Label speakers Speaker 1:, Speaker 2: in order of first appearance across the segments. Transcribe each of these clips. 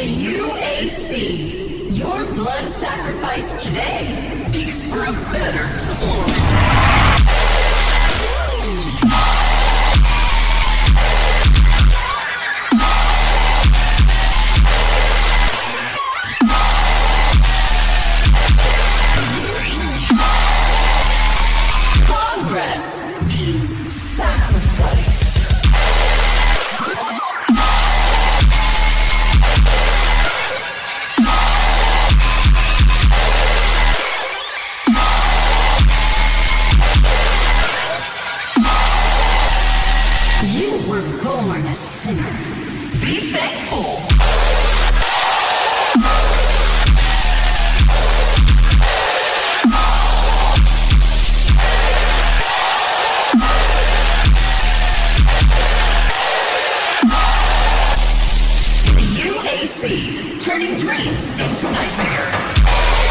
Speaker 1: UAC, your blood sacrifice today makes for a better tomorrow. Were born a sinner. Be thankful. The UAC, turning dreams into nightmares.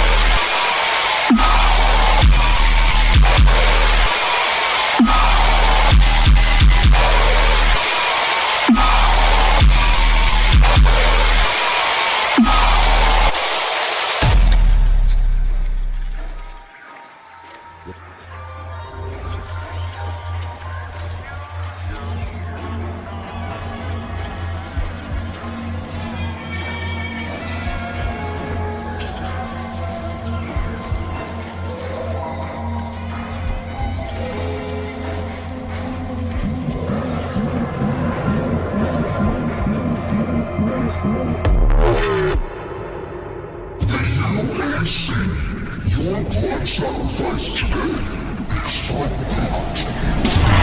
Speaker 2: UAC, your blood sacrifice today is for blood.